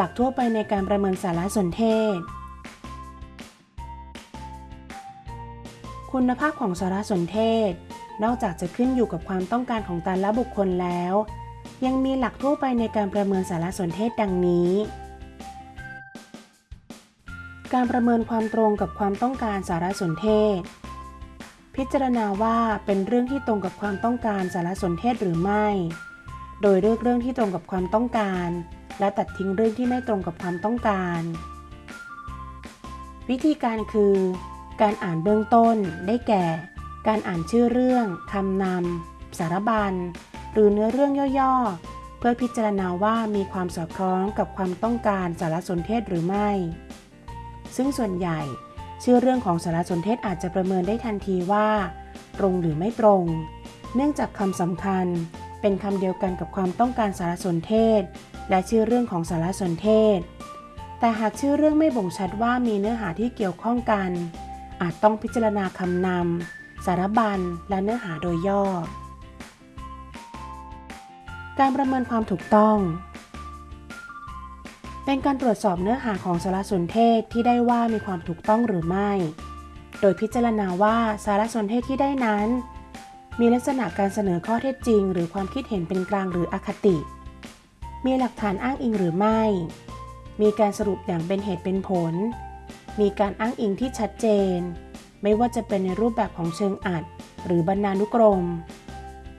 หลักทั่วไปในการประเมินสารสนเทศ คุณภาพของสารสนเทศ นอกจากจะขึ้นอยู่กับความต้องการของแต่ละบุคคลแล้ว ยังมีหลักทั่วไปในการประเมินสารสนเทศดังนี้ การประเมินความตรงกับความต้องการสารสนเทศ พิจารณาว่าเป็นเรื่องที่ตรงกับความต้องการสารสนเทศหรือไม่ โดยเลือกเรื่องที่ตรงกับความต้องการ และตัดทิ้งเรื่องที่ไม่ตรงกับความต้องการ วิธีการคือ การอ่านเบื้องต้นได้แก่ การอ่านชื่อเรื่องคำนำสารบัญ หรือเนื้อเรื่องย่อๆ เพื่อพิจารณาว่ามีความสอดคล้องกับความต้องการสารสนเทศหรือไม่ ซึ่งส่วนใหญ่ ชื่อเรื่องของสารสนเทศอาจจะประเมินได้ทันทีว่า ตรงหรือไม่ตรง เนื่องจากคำสำคัญเป็นคำเดียวกันกับความต้องการสารสนเทศ และชื่อเรื่องของสารสนเทศ แต่หากชื่อเรื่องไม่บ่งชัดว่ามีเนื้อหาที่เกี่ยวข้องกัน อาจต้องพิจารณาคำนำ สารบัญ และเนื้อหาโดยย่อ การประเมินความถูกต้อง เป็นการตรวจสอบเนื้อหาของสารสนเทศที่ได้ว่ามีความถูกต้องหรือไม่ โดยพิจารณาว่าสารสนเทศที่ได้นั้น มีลักษณะการเสนอข้อเท็จจริง หรือความคิดเห็นเป็นกลางหรืออคติ มีหลักฐานอ้างอิงหรือไม่ มีการสรุปอย่างเป็นเหตุเป็นผล มีการอ้างอิงที่ชัดเจน ไม่ว่าจะเป็นในรูปแบบของเชิงอัด หรือบรรณานุกรม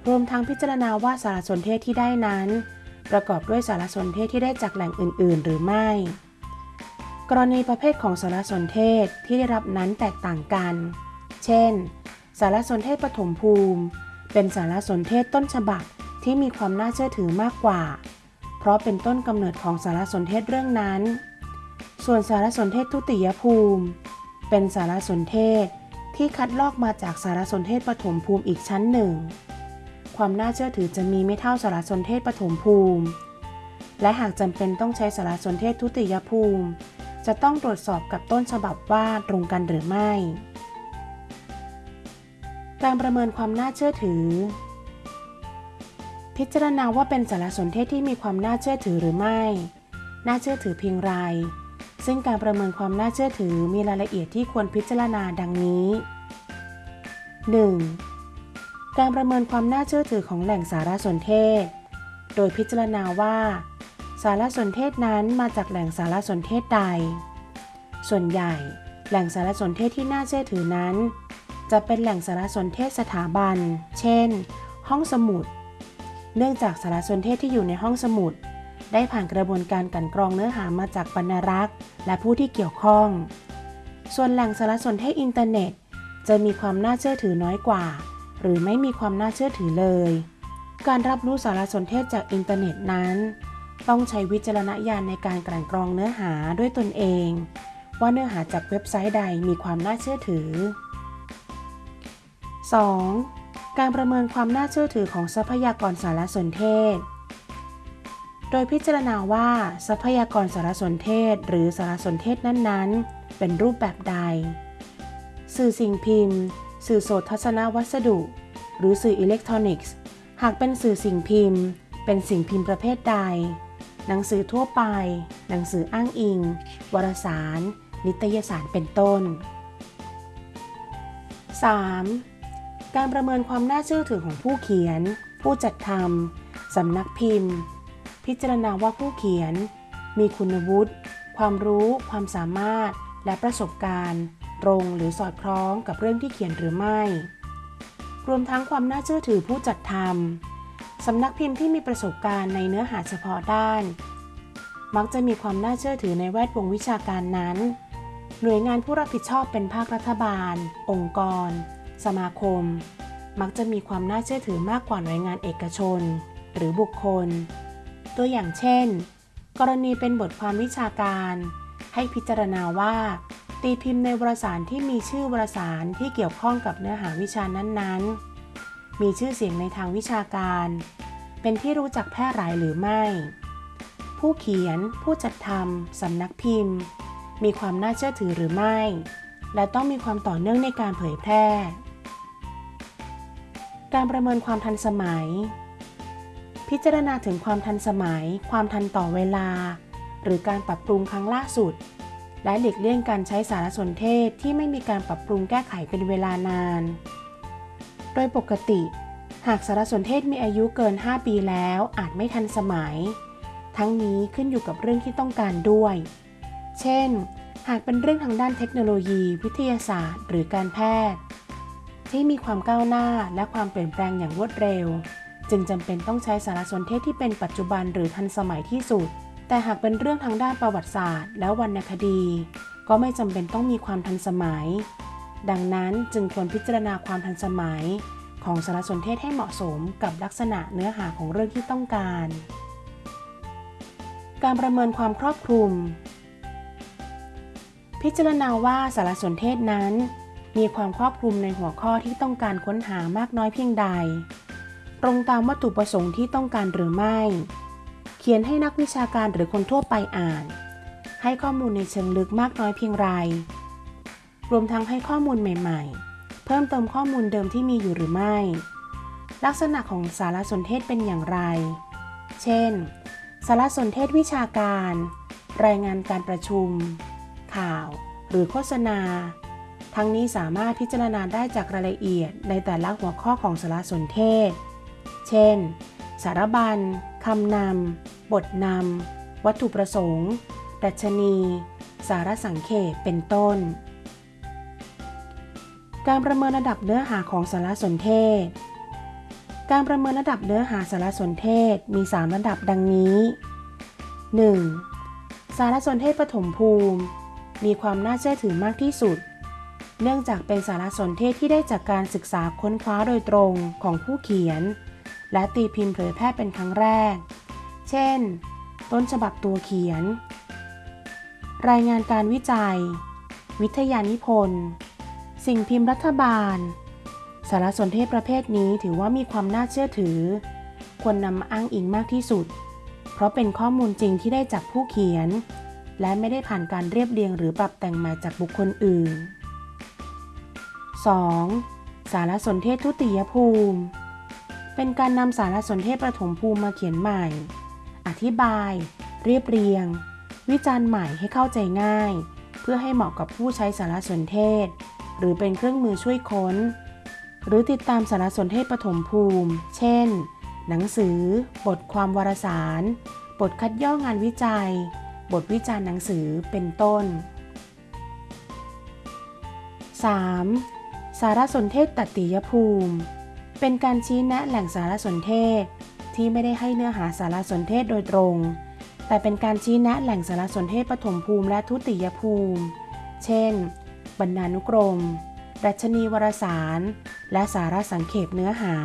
รวมทั้งพิจารณาว่าสารสนเทศที่ได้นั้น ประกอบด้วยสารสนเทศที่ได้จากแหล่งอื่น ๆ หรือไม่ กรณีประเภทของสารสนเทศที่ได้รับนั้นแตกต่างกัน เช่น สารสนเทศปฐมภูมิ เป็นสารสนเทศต้นฉบับที่มีความน่าเชื่อถือมากกว่า เพราะเป็นต้นกำเนิดของสารสนเทศเรื่องนั้น ส่วนสารสนเทศทุติยภูมิ เป็นสารสนเทศที่คัดลอกมาจากสารสนเทศปฐมภูมิอีกชั้นหนึ่ง ความน่าเชื่อถือจะมีไม่เท่าสารสนเทศปฐมภูมิ และหากจำเป็นต้องใช้สารสนเทศทุติยภูมิ จะต้องตรวจสอบกับต้นฉบับว่าตรงกันหรือไม่ การประเมินความน่าเชื่อถือ พิจารณาว่าเป็นสารสนเทศที่มีความน่าเชื่อถือหรือไม่ น่าเชื่อถือเพียงไร ซึ่งการประเมินความน่าเชื่อถือมีรายละเอียดที่ควรพิจารณาดังนี้ 1. การประเมินความน่าเชื่อถือของแหล่งสารสนเทศ โดยพิจารณาว่า สารสนเทศนั้นมาจากแหล่งสารสนเทศใด ส่วนใหญ่ แหล่งสารสนเทศที่น่าเชื่อถือนั้น จะเป็นแหล่งสารสนเทศสถาบัน เช่น ห้องสมุด เนื่องจากสารสนเทศที่อยู่ในห้องสมุด ได้ผ่านกระบวนการกลั่นกรองเนื้อหามาจากบรรณารักษ์ และผู้ที่เกี่ยวข้อง ส่วนแหล่งสารสนเทศอินเทอร์เน็ต จะมีความน่าเชื่อถือน้อยกว่า หรือไม่มีความน่าเชื่อถือเลย การรับรู้สารสนเทศจากอินเทอร์เน็ตนั้น ต้องใช้วิจารณญาณในการกลั่นกรองเนื้อหาด้วยตนเอง ว่าเนื้อหาจากเว็บไซต์ใดมีความน่าเชื่อถือ 2. การประเมินความน่าเชื่อถือของทรัพยากรสารสนเทศ โดยพิจารณาว่าทรัพยากรสารสนเทศ หรือสารสนเทศนั้นๆ เป็นรูปแบบใด สื่อสิ่งพิมพ์ สื่อโสตทัศนวัสดุ หรือสื่ออิเล็กทรอนิกส์ หากเป็นสื่อสิ่งพิมพ์ เป็นสิ่งพิมพ์ประเภทใด หนังสือทั่วไป หนังสืออ้างอิง วารสาร นิตยสารเป็นต้น 3. การประเมินความน่าเชื่อถือของผู้เขียน ผู้จัดทำสำนักพิมพ์ พิจารณาว่าผู้เขียน มีคุณวุฒิความรู้ ความสามารถ และประสบการณ์ ตรงหรือสอดคล้องกับเรื่องที่เขียนหรือไม่ รวมทั้งความน่าเชื่อถือผู้จัดทำสำนักพิมพ์ที่มีประสบการณ์ในเนื้อหาเฉพาะด้าน มักจะมีความน่าเชื่อถือในแวดวงวิชาการนั้น หน่วยงานผู้รับผิดชอบเป็นภาครัฐบาล องค์กร สมาคม มักจะมีความน่าเชื่อถือมากกว่าหน่วยงานเอกชน หรือบุคคล ตัวอย่างเช่น กรณีเป็นบทความวิชาการ ให้พิจารณาว่า ตีพิมพ์ในวารสารที่มีชื่อวารสารที่เกี่ยวข้องกับเนื้อหาวิชานั้นๆ มีชื่อเสียงในทางวิชาการ เป็นที่รู้จักแพร่หลายหรือไม่ ผู้เขียน ผู้จัดทำสำนักพิมพ์ มีความน่าเชื่อถือหรือไม่และต้องมีความต่อเนื่องในการเผยแพร่ การประเมินความทันสมัย พิจารณาถึงความทันสมัย ความทันต่อเวลา หรือการปรับปรุงครั้งล่าสุด และหลีกเลี่ยงการใช้สารสนเทศที่ไม่มีการปรับปรุงแก้ไขเป็นเวลานาน โดยปกติ หากสารสนเทศมีอายุเกิน 5 ปีแล้วอาจไม่ทันสมัย ทั้งนี้ขึ้นอยู่กับเรื่องที่ต้องการด้วย เช่น หากเป็นเรื่องทางด้านเทคโนโลยี วิทยาศาสตร์ หรือการแพทย์ ที่มีความก้าวหน้าและความเปลี่ยนแปลงอย่างรวดเร็ว จึงจำเป็นต้องใช้สารสนเทศที่เป็นปัจจุบันหรือทันสมัยที่สุด แต่หากเป็นเรื่องทางด้านประวัติศาสตร์ และวรรณคดี ก็ไม่จำเป็นต้องมีความทันสมัย ดังนั้นจึงควรพิจารณาความทันสมัย ของสารสนเทศให้เหมาะสมกับลักษณะเนื้อหาของเรื่องที่ต้องการ การประเมินความครอบคลุม พิจารณาว่าสารสนเทศนั้น มีความครอบคลุมในหัวข้อที่ต้องการค้นหามากน้อยเพียงใด ตรงตามวัตถุประสงค์ที่ต้องการหรือไม่ เขียนให้นักวิชาการหรือคนทั่วไปอ่าน ให้ข้อมูลในเชิงลึกมากน้อยเพียงไร รวมทั้งให้ข้อมูลใหม่ๆ เพิ่มเติมข้อมูลเดิมที่มีอยู่หรือไม่ ลักษณะของสารสนเทศเป็นอย่างไร เช่น สารสนเทศวิชาการ รายงานการประชุม ข่าว หรือโฆษณา ทั้งนี้สามารถพิจารณาได้จากรายละเอียดในแต่ละหัวข้อของสารสนเทศ เช่น สารบัญคำนำ บทนำ วัตถุประสงค์ ดัชนี สารสังเขปเป็นต้น การประเมินระดับเนื้อหาของสารสนเทศ การประเมินระดับเนื้อหาสารสนเทศมี 3 ระดับดังนี้ 1. สารสนเทศปฐมภูมิ มีความน่าเชื่อถือมากที่สุด เนื่องจากเป็นสารสนเทศที่ได้จากการศึกษาค้นคว้าโดยตรงของผู้เขียน และตีพิมพ์เผยแพร่เป็นครั้งแรก เช่น ต้นฉบับตัวเขียน รายงานการวิจัย วิทยานิพนธ์ สิ่งพิมพ์รัฐบาล สารสนเทศประเภทนี้ถือว่ามีความน่าเชื่อถือ ควรนำอ้างอิงมากที่สุด เพราะเป็นข้อมูลจริงที่ได้จากผู้เขียน และไม่ได้ผ่านการเรียบเรียงหรือปรับแต่งใหม่จากบุคคลอื่น 2. สารสนเทศทุติยภูมิ เป็นการนำสารสนเทศประถมภูมิมาเขียนใหม่ อธิบาย เรียบเรียง วิจารณ์ใหม่ให้เข้าใจง่าย เพื่อให้เหมาะกับผู้ใช้สารสนเทศ หรือเป็นเครื่องมือช่วยค้น หรือติดตามสารสนเทศปฐมภูมิ เช่น หนังสือ บทความวารสาร บทคัดย่องานวิจัย บทวิจารณ์หนังสือเป็นต้น 3. สารสนเทศตัติยภูมิ เป็นการชี้แนะแหล่งสารสนเทศ ที่ไม่ได้ให้เนื้อหาสารสนเทศโดยตรง แต่เป็นการชี้แนะแหล่งสารสนเทศปฐมภูมิและทุติยภูมิ เช่น บรรณานุกรมดัชนีวารสาร และสารสังเขปเนื้อหา